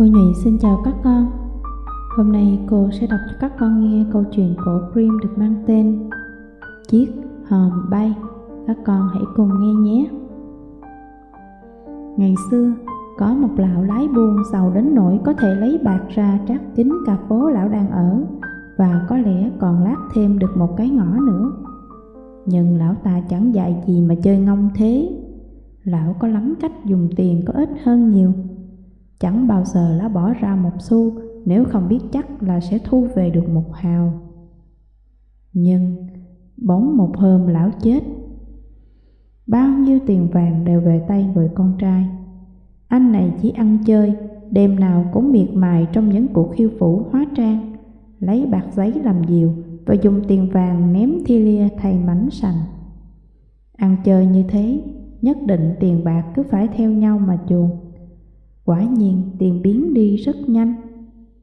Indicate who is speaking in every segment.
Speaker 1: Cô Nhụy xin chào các con. Hôm nay cô sẽ đọc cho các con nghe câu chuyện cổ Grimm được mang tên Chiếc hòm bay. Các con hãy cùng nghe nhé. Ngày xưa, có một lão lái buôn giàu đến nỗi có thể lấy bạc ra trát chính cả phố lão đang ở Và có lẽ còn lát thêm được một cái ngõ nữa. Nhưng lão ta chẳng dạy gì mà chơi ngông thế. Lão có lắm cách dùng tiền có ít hơn nhiều. Chẳng bao giờ lá bỏ ra một xu nếu không biết chắc là sẽ thu về được một hào. Nhưng bóng một hôm lão chết. Bao nhiêu tiền vàng đều về tay người con trai. Anh này chỉ ăn chơi, đêm nào cũng miệt mài trong những cuộc khiêu vũ hóa trang, lấy bạc giấy làm diều và dùng tiền vàng ném thi lia thay mảnh sành. Ăn chơi như thế, nhất định tiền bạc cứ phải theo nhau mà chuồn. Quả nhiên tiền biến đi rất nhanh.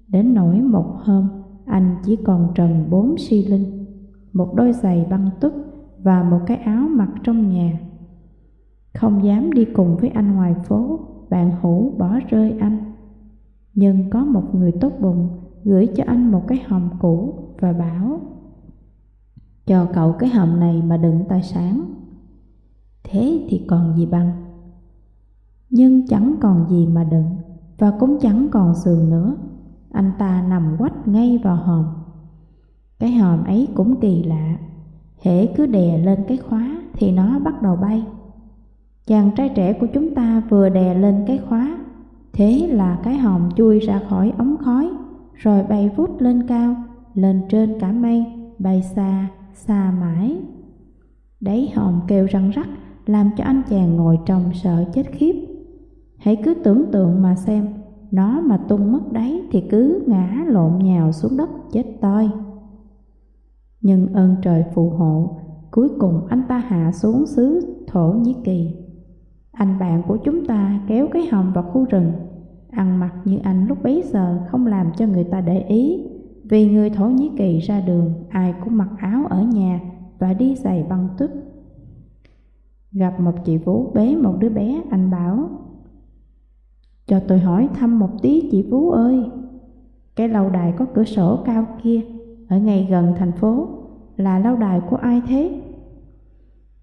Speaker 1: Đến nỗi một hôm, anh chỉ còn trần bốn si linh, Một đôi giày băng tức và một cái áo mặc trong nhà. Không dám đi cùng với anh ngoài phố, Bạn hữu bỏ rơi anh. Nhưng có một người tốt bụng gửi cho anh một cái hòm cũ và bảo, Cho cậu cái hòm này mà đựng tài sản. Thế thì còn gì bằng nhưng chẳng còn gì mà đựng và cũng chẳng còn giường nữa. Anh ta nằm quách ngay vào hòm. Cái hòm ấy cũng kỳ lạ, hễ cứ đè lên cái khóa thì nó bắt đầu bay. Chàng trai trẻ của chúng ta vừa đè lên cái khóa, thế là cái hòm chui ra khỏi ống khói, rồi bay vút lên cao, lên trên cả mây, bay xa, xa mãi. Đấy hòm kêu răng rắc, làm cho anh chàng ngồi trong sợ chết khiếp. Hãy cứ tưởng tượng mà xem, nó mà tung mất đáy thì cứ ngã lộn nhào xuống đất chết toi. Nhưng ơn trời phù hộ, cuối cùng anh ta hạ xuống xứ Thổ Nhĩ Kỳ. Anh bạn của chúng ta kéo cái hòm vào khu rừng, ăn mặc như anh lúc bấy giờ không làm cho người ta để ý, vì người Thổ Nhĩ Kỳ ra đường ai cũng mặc áo ở nhà và đi giày băng tức. Gặp một chị Vũ bế một đứa bé, anh bảo cho tôi hỏi thăm một tí chị Phú ơi. Cái lâu đài có cửa sổ cao kia Ở ngay gần thành phố Là lâu đài của ai thế?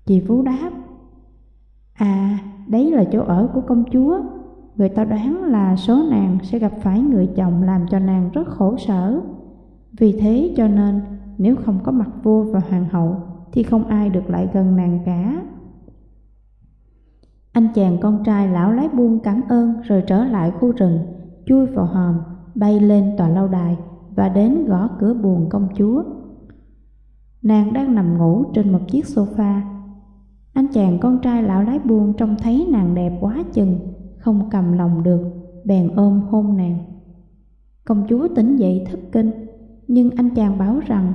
Speaker 1: Chị Phú đáp. À, đấy là chỗ ở của công chúa. Người ta đoán là số nàng sẽ gặp phải người chồng làm cho nàng rất khổ sở. Vì thế cho nên nếu không có mặt vua và hoàng hậu Thì không ai được lại gần nàng cả anh chàng con trai lão lái buông cảm ơn rồi trở lại khu rừng, chui vào hòm, bay lên tòa lâu đài và đến gõ cửa buồn công chúa. Nàng đang nằm ngủ trên một chiếc sofa. Anh chàng con trai lão lái buông trông thấy nàng đẹp quá chừng, không cầm lòng được, bèn ôm hôn nàng. Công chúa tỉnh dậy thất kinh, nhưng anh chàng báo rằng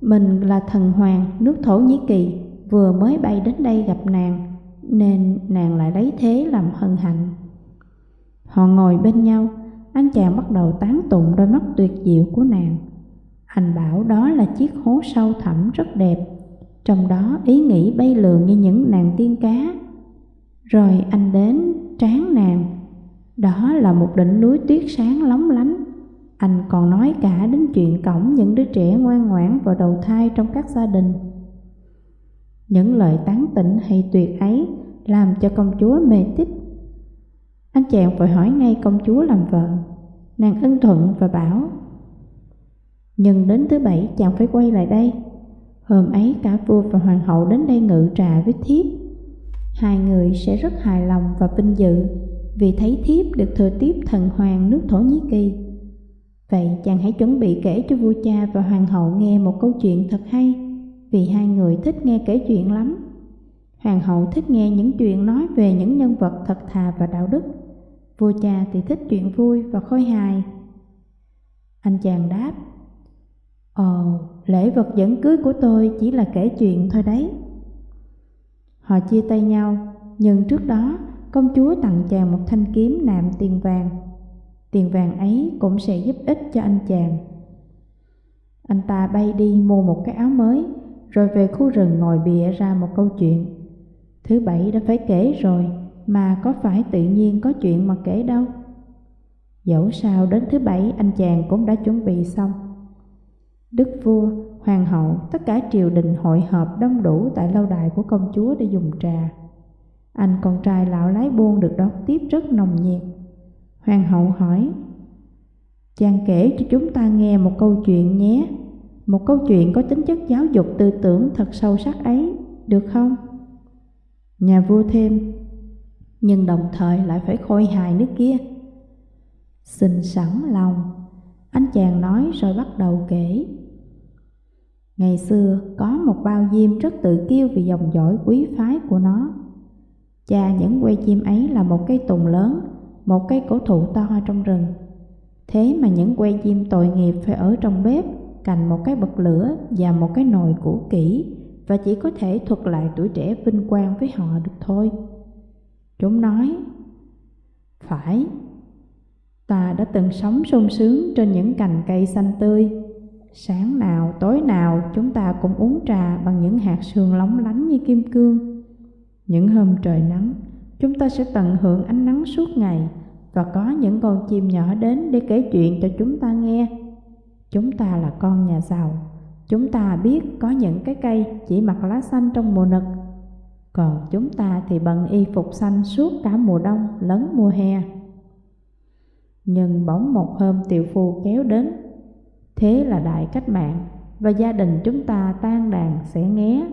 Speaker 1: mình là thần hoàng nước Thổ Nhĩ Kỳ vừa mới bay đến đây gặp nàng nên nàng lại lấy thế làm hân hạnh. Họ ngồi bên nhau, anh chàng bắt đầu tán tụng đôi mắt tuyệt diệu của nàng. Anh bảo đó là chiếc hố sâu thẳm rất đẹp, trong đó ý nghĩ bay lượn như những nàng tiên cá. Rồi anh đến trán nàng, đó là một đỉnh núi tuyết sáng lóng lánh. Anh còn nói cả đến chuyện cổng những đứa trẻ ngoan ngoãn vào đầu thai trong các gia đình. Những lời tán tỉnh hay tuyệt ấy làm cho công chúa mê tích. Anh chàng vội hỏi ngay công chúa làm vợ, nàng ưng thuận và bảo Nhưng đến thứ bảy chàng phải quay lại đây. Hôm ấy cả vua và hoàng hậu đến đây ngự trà với thiếp. Hai người sẽ rất hài lòng và vinh dự vì thấy thiếp được thừa tiếp thần hoàng nước Thổ Nhĩ Kỳ. Vậy chàng hãy chuẩn bị kể cho vua cha và hoàng hậu nghe một câu chuyện thật hay vì hai người thích nghe kể chuyện lắm. Hoàng hậu thích nghe những chuyện nói về những nhân vật thật thà và đạo đức. Vua cha thì thích chuyện vui và khôi hài. Anh chàng đáp, Ồ, lễ vật dẫn cưới của tôi chỉ là kể chuyện thôi đấy. Họ chia tay nhau, nhưng trước đó công chúa tặng chàng một thanh kiếm nạm tiền vàng. Tiền vàng ấy cũng sẽ giúp ích cho anh chàng. Anh ta bay đi mua một cái áo mới rồi về khu rừng ngồi bịa ra một câu chuyện. Thứ bảy đã phải kể rồi, mà có phải tự nhiên có chuyện mà kể đâu. Dẫu sao đến thứ bảy anh chàng cũng đã chuẩn bị xong. Đức vua, hoàng hậu, tất cả triều đình hội họp đông đủ tại lâu đài của công chúa để dùng trà. Anh con trai lão lái buôn được đón tiếp rất nồng nhiệt. Hoàng hậu hỏi, Chàng kể cho chúng ta nghe một câu chuyện nhé, một câu chuyện có tính chất giáo dục tư tưởng thật sâu sắc ấy, được không? Nhà vua thêm, nhưng đồng thời lại phải khôi hài nước kia. Xin sẵn lòng, anh chàng nói rồi bắt đầu kể. Ngày xưa có một bao diêm rất tự kiêu vì dòng dõi quý phái của nó. Cha những que chim ấy là một cây tùng lớn, một cây cổ thụ to trong rừng. Thế mà những que chim tội nghiệp phải ở trong bếp, cạnh một cái bật lửa và một cái nồi cũ kỹ và chỉ có thể thuật lại tuổi trẻ vinh quang với họ được thôi. Chúng nói, phải, ta đã từng sống sung sướng trên những cành cây xanh tươi. Sáng nào, tối nào chúng ta cũng uống trà bằng những hạt sương lóng lánh như kim cương. Những hôm trời nắng, chúng ta sẽ tận hưởng ánh nắng suốt ngày và có những con chim nhỏ đến để kể chuyện cho chúng ta nghe. Chúng ta là con nhà giàu, chúng ta biết có những cái cây chỉ mặc lá xanh trong mùa nực, còn chúng ta thì bận y phục xanh suốt cả mùa đông lẫn mùa hè. Nhưng bỗng một hôm tiểu phu kéo đến, thế là đại cách mạng và gia đình chúng ta tan đàn sẽ nghé.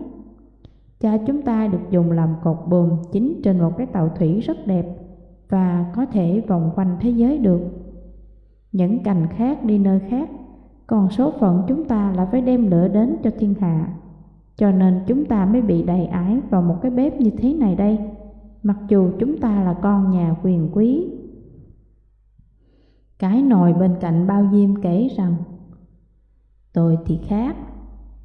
Speaker 1: Cha chúng ta được dùng làm cột buồm chính trên một cái tàu thủy rất đẹp và có thể vòng quanh thế giới được. Những cành khác đi nơi khác, còn số phận chúng ta là phải đem lửa đến cho thiên hạ. Cho nên chúng ta mới bị đầy ái vào một cái bếp như thế này đây, mặc dù chúng ta là con nhà quyền quý. Cái nồi bên cạnh bao diêm kể rằng, Tôi thì khác,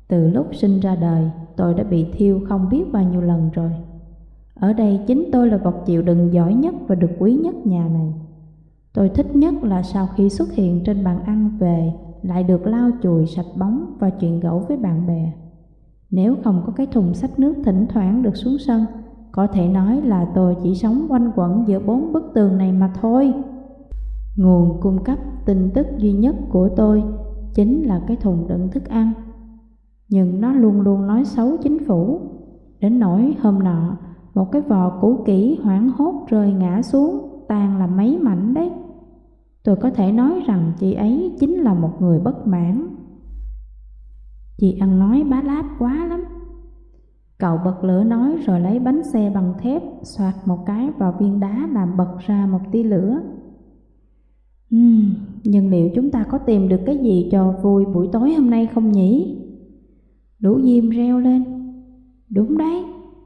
Speaker 1: từ lúc sinh ra đời tôi đã bị thiêu không biết bao nhiêu lần rồi. Ở đây chính tôi là vật chịu đựng giỏi nhất và được quý nhất nhà này. Tôi thích nhất là sau khi xuất hiện trên bàn ăn về lại được lau chùi sạch bóng và chuyện gẫu với bạn bè. Nếu không có cái thùng sách nước thỉnh thoảng được xuống sân, có thể nói là tôi chỉ sống quanh quẩn giữa bốn bức tường này mà thôi. Nguồn cung cấp tin tức duy nhất của tôi chính là cái thùng đựng thức ăn. Nhưng nó luôn luôn nói xấu chính phủ. Đến nỗi hôm nọ, một cái vò cũ kỹ hoảng hốt rơi ngã xuống, tan làm mấy mảnh đấy. Tôi có thể nói rằng chị ấy chính là một người bất mãn. Chị ăn nói bá láp quá lắm. Cậu bật lửa nói rồi lấy bánh xe bằng thép xoạt một cái vào viên đá làm bật ra một tia lửa. Uhm, nhưng liệu chúng ta có tìm được cái gì cho vui buổi tối hôm nay không nhỉ? lũ diêm reo lên. Đúng đấy,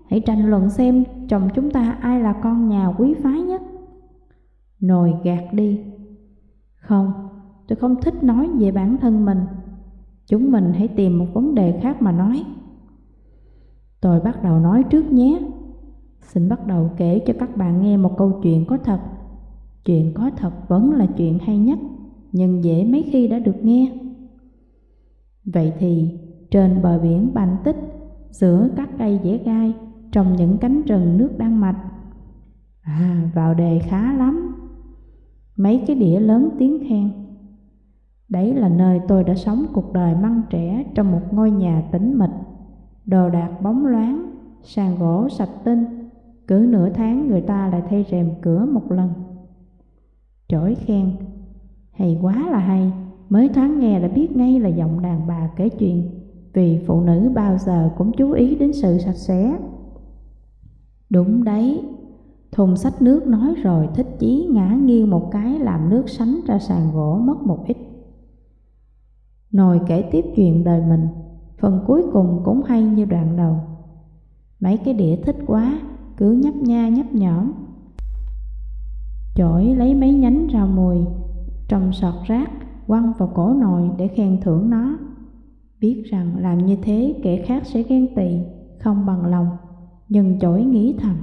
Speaker 1: hãy tranh luận xem chồng chúng ta ai là con nhà quý phái nhất. Nồi gạt đi. Không, tôi không thích nói về bản thân mình. Chúng mình hãy tìm một vấn đề khác mà nói. Tôi bắt đầu nói trước nhé. Xin bắt đầu kể cho các bạn nghe một câu chuyện có thật. Chuyện có thật vẫn là chuyện hay nhất, nhưng dễ mấy khi đã được nghe. Vậy thì, trên bờ biển Bành Tích, giữa các cây dẻ gai, trong những cánh rừng nước đang mạch. À, vào đề khá lắm. Mấy cái đĩa lớn tiếng khen. Đấy là nơi tôi đã sống cuộc đời măng trẻ trong một ngôi nhà tĩnh mịch, đồ đạc bóng loáng, sàn gỗ sạch tinh, cứ nửa tháng người ta lại thay rèm cửa một lần. Chổi khen, hay quá là hay, mới thoáng nghe đã biết ngay là giọng đàn bà kể chuyện, vì phụ nữ bao giờ cũng chú ý đến sự sạch sẽ. Đúng đấy, thùng sách nước nói rồi thích chí ngã nghiêng một cái làm nước sánh ra sàn gỗ mất một ít. Nồi kể tiếp chuyện đời mình, phần cuối cùng cũng hay như đoạn đầu. Mấy cái đĩa thích quá, cứ nhấp nha nhấp nhõm. Chổi lấy mấy nhánh rau mùi, trồng sọt rác, quăng vào cổ nồi để khen thưởng nó. Biết rằng làm như thế kẻ khác sẽ ghen tị, không bằng lòng nhưng chổi nghĩ thầm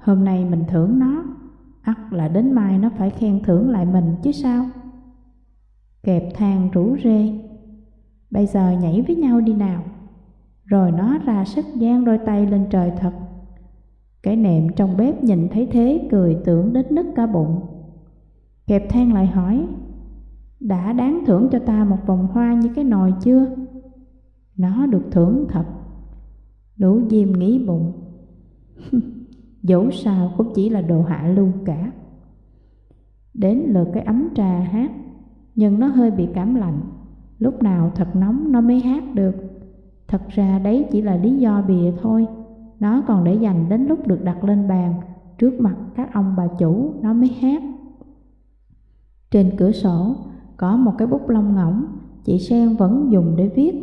Speaker 1: Hôm nay mình thưởng nó. Ắt là đến mai nó phải khen thưởng lại mình chứ sao? Kẹp thang rủ rê. Bây giờ nhảy với nhau đi nào. Rồi nó ra sức giang đôi tay lên trời thật. Cái nệm trong bếp nhìn thấy thế cười tưởng đến nứt cả bụng. Kẹp than lại hỏi, đã đáng thưởng cho ta một vòng hoa như cái nồi chưa? Nó được thưởng thật. Lũ diêm nghĩ bụng, dẫu sao cũng chỉ là đồ hạ lưu cả. Đến lượt cái ấm trà hát, nhưng nó hơi bị cảm lạnh, lúc nào thật nóng nó mới hát được. Thật ra đấy chỉ là lý do bìa thôi, nó còn để dành đến lúc được đặt lên bàn, trước mặt các ông bà chủ nó mới hát. Trên cửa sổ có một cái bút lông ngỗng, chị Sen vẫn dùng để viết.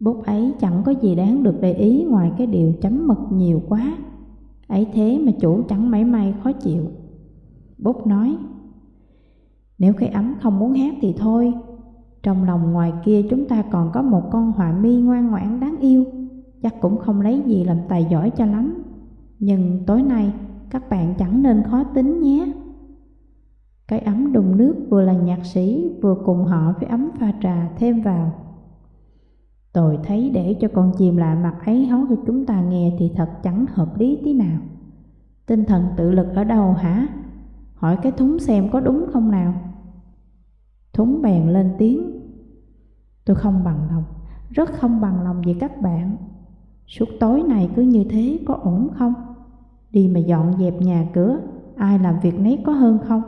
Speaker 1: Bút ấy chẳng có gì đáng được để ý ngoài cái điều chấm mực nhiều quá. Ấy thế mà chủ chẳng mấy may khó chịu. Bút nói, nếu cái ấm không muốn hát thì thôi, trong lòng ngoài kia chúng ta còn có một con họa mi ngoan ngoãn đáng yêu, chắc cũng không lấy gì làm tài giỏi cho lắm. Nhưng tối nay các bạn chẳng nên khó tính nhé. Cái ấm đùng nước vừa là nhạc sĩ vừa cùng họ với ấm pha trà thêm vào. Tôi thấy để cho con chim lạ mặt ấy hói cho chúng ta nghe thì thật chẳng hợp lý tí nào. Tinh thần tự lực ở đâu hả? Hỏi cái thúng xem có đúng không nào? Thúng bèn lên tiếng. Tôi không bằng lòng, rất không bằng lòng về các bạn. Suốt tối này cứ như thế có ổn không? Đi mà dọn dẹp nhà cửa, ai làm việc nấy có hơn không?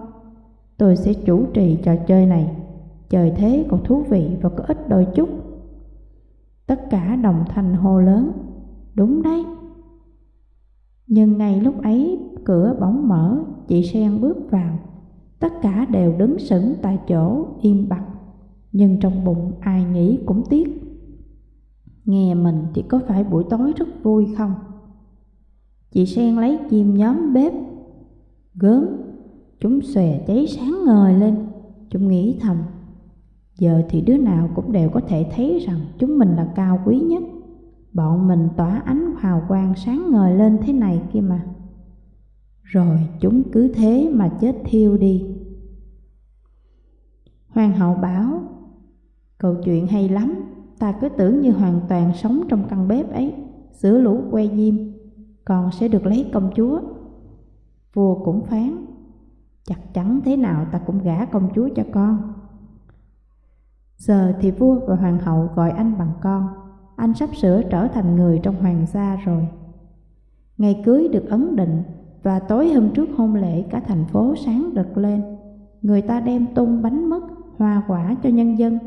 Speaker 1: Tôi sẽ chủ trì trò chơi này, trời thế còn thú vị và có ích đôi chút. Tất cả đồng thanh hô lớn, đúng đấy. Nhưng ngay lúc ấy cửa bóng mở, chị Sen bước vào. Tất cả đều đứng sững tại chỗ, im bặt. Nhưng trong bụng ai nghĩ cũng tiếc. Nghe mình thì có phải buổi tối rất vui không? Chị Sen lấy chim nhóm bếp, gớm Chúng xòe cháy sáng ngời lên Chúng nghĩ thầm Giờ thì đứa nào cũng đều có thể thấy rằng chúng mình là cao quý nhất. Bọn mình tỏa ánh hào quang sáng ngời lên thế này kia mà. Rồi chúng cứ thế mà chết thiêu đi. Hoàng hậu bảo, Câu chuyện hay lắm, Ta cứ tưởng như hoàn toàn sống trong căn bếp ấy, Sửa lũ que diêm, Còn sẽ được lấy công chúa. Vua cũng phán, Chắc chắn thế nào ta cũng gả công chúa cho con. Giờ thì vua và hoàng hậu gọi anh bằng con. Anh sắp sửa trở thành người trong hoàng gia rồi. Ngày cưới được ấn định Và tối hôm trước hôn lễ cả thành phố sáng rực lên. Người ta đem tung bánh mứt, hoa quả cho nhân dân.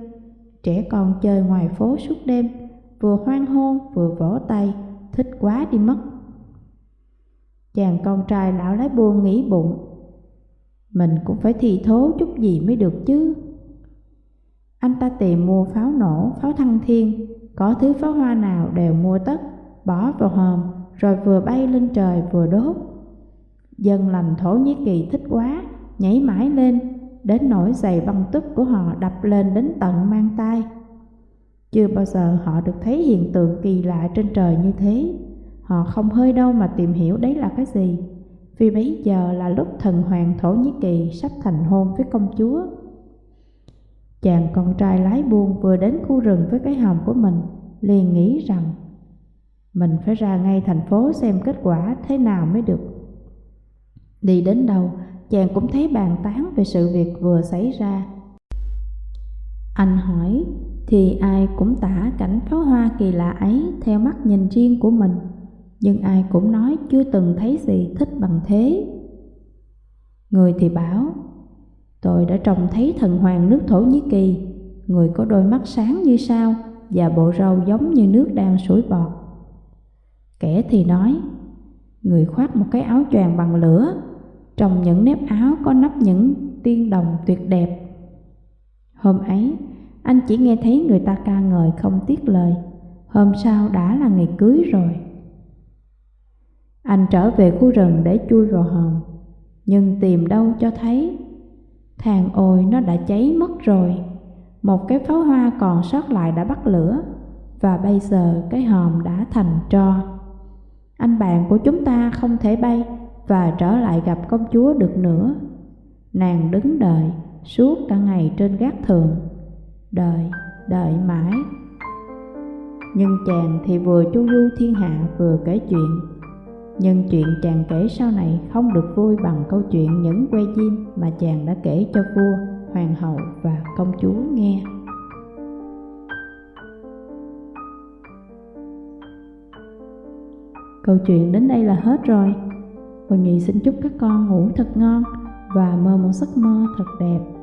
Speaker 1: Trẻ con chơi ngoài phố suốt đêm Vừa hoan hô vừa vỗ tay Thích quá đi mất. Chàng con trai lão lái buôn nghĩ bụng mình cũng phải thi thố chút gì mới được chứ. Anh ta tìm mua pháo nổ, pháo thăng thiên, có thứ pháo hoa nào đều mua tất, bỏ vào hòm, rồi vừa bay lên trời vừa đốt. Dân lành Thổ Nhĩ Kỳ thích quá, nhảy mãi lên, đến nỗi giày băng túc của họ đập lên đến tận mang tay. Chưa bao giờ họ được thấy hiện tượng kỳ lạ trên trời như thế. Họ không hơi đâu mà tìm hiểu đấy là cái gì vì bấy giờ là lúc thần hoàng Thổ Nhĩ Kỳ sắp thành hôn với công chúa. Chàng con trai lái buôn vừa đến khu rừng với cái hòm của mình, liền nghĩ rằng mình phải ra ngay thành phố xem kết quả thế nào mới được. Đi đến đâu, chàng cũng thấy bàn tán về sự việc vừa xảy ra. Anh hỏi, thì ai cũng tả cảnh pháo hoa kỳ lạ ấy theo mắt nhìn riêng của mình nhưng ai cũng nói chưa từng thấy gì thích bằng thế. Người thì bảo, tôi đã trông thấy thần hoàng nước Thổ Nhĩ Kỳ, người có đôi mắt sáng như sao và bộ râu giống như nước đang sủi bọt. Kẻ thì nói, người khoác một cái áo choàng bằng lửa, trong những nếp áo có nắp những tiên đồng tuyệt đẹp. Hôm ấy, anh chỉ nghe thấy người ta ca ngợi không tiếc lời, hôm sau đã là ngày cưới rồi. Anh trở về khu rừng để chui vào hòm Nhưng tìm đâu cho thấy Thằng ôi nó đã cháy mất rồi. Một cái pháo hoa còn sót lại đã bắt lửa Và bây giờ cái hòm đã thành tro. Anh bạn của chúng ta không thể bay Và trở lại gặp công chúa được nữa. Nàng đứng đợi suốt cả ngày trên gác thường Đợi, đợi mãi. Nhưng chàng thì vừa chu du thiên hạ vừa kể chuyện. Nhưng chuyện chàng kể sau này không được vui bằng câu chuyện những que diêm mà chàng đã kể cho vua, hoàng hậu và công chúa nghe. Câu chuyện đến đây là hết rồi. Cô Nhị xin chúc các con ngủ thật ngon và mơ một giấc mơ thật đẹp.